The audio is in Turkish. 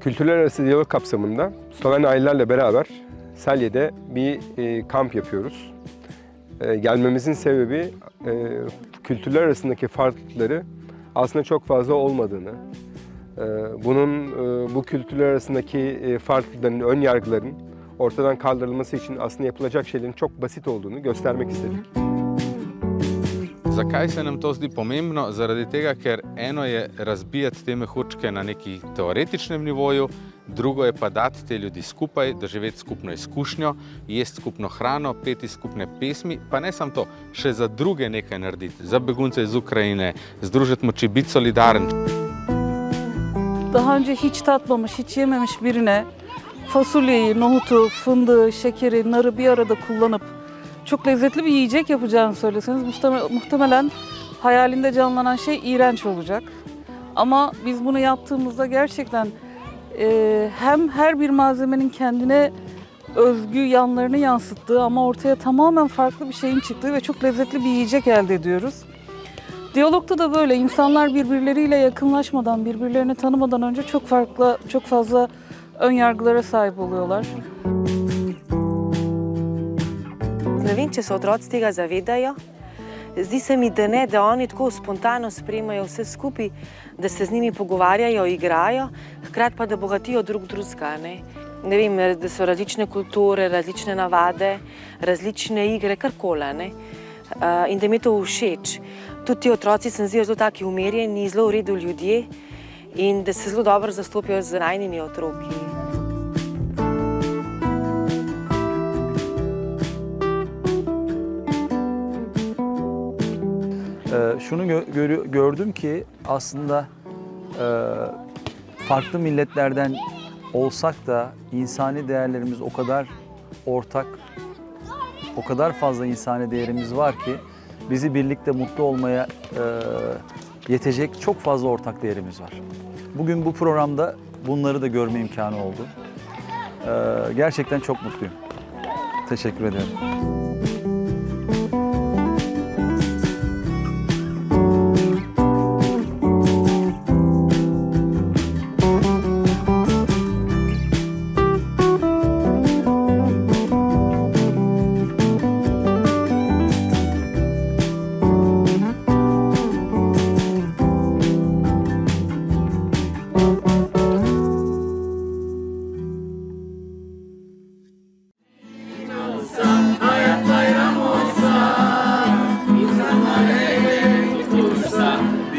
Kültürler arası diyalog kapsamında Sloven ailelerle beraber Selye'de bir e, kamp yapıyoruz. E, gelmemizin sebebi e, kültürler arasındaki farklılıkları aslında çok fazla olmadığını, e, bunun bu kültürler arasındaki e, farklılıkların, ön yargıların ortadan kaldırılması için aslında yapılacak şeylerin çok basit olduğunu göstermek istedik. Zakaj se nam to zdi pomembno? Zaradi tega, ker eno je razbijati te mehurčke na neki teoretičnem nivoju, drugo je pa dati te ljudi skupaj, doživeti skupno izkušnjo, jesti skupno hrano, peti skupne pesmi, pa ne samo to, še za druge nekaj narediti, za begunce iz Ukrajine, združiti moči, biti solidaren. Daha önce hiç tatmamış, hiç yememiş birine fasulyeyi, nohutu, fındığı, şekeri, narı bir arada kullanıp çok lezzetli bir yiyecek yapacağını söyleseniz muhtemelen, hayalinde canlanan şey iğrenç olacak. Ama biz bunu yaptığımızda gerçekten e, hem her bir malzemenin kendine özgü yanlarını yansıttığı ama ortaya tamamen farklı bir şeyin çıktığı ve çok lezzetli bir yiyecek elde ediyoruz. Diyalogda da böyle insanlar birbirleriyle yakınlaşmadan, birbirlerini tanımadan önce çok farklı, çok fazla ön yargılara sahip oluyorlar. Če se otroci tega zavedajo. Zdi se mi, da ne, da oni tako spontano sprejemajo vse skupaj, da se z njimi pogovarjajo, igrajo, hkrati pa da bogatijo drug drugega. Ne? ne vem, da so različne kulture, različne navade, različne igre, karkoli. Uh, in da mi je to všeč. Tudi ti otroci se mi zdijo zelo taki umirjeni, zelo v redu ljudje in da se zelo dobro zastopijo z najnimi otroki. Şunu gö- gördüm ki aslında e, farklı milletlerden olsak da insani değerlerimiz o kadar ortak, o kadar fazla insani değerimiz var ki bizi birlikte mutlu olmaya e, yetecek çok fazla ortak değerimiz var. Bugün bu programda bunları da görme imkanı oldu. Ee, gerçekten çok mutluyum. Teşekkür ederim. Yeah.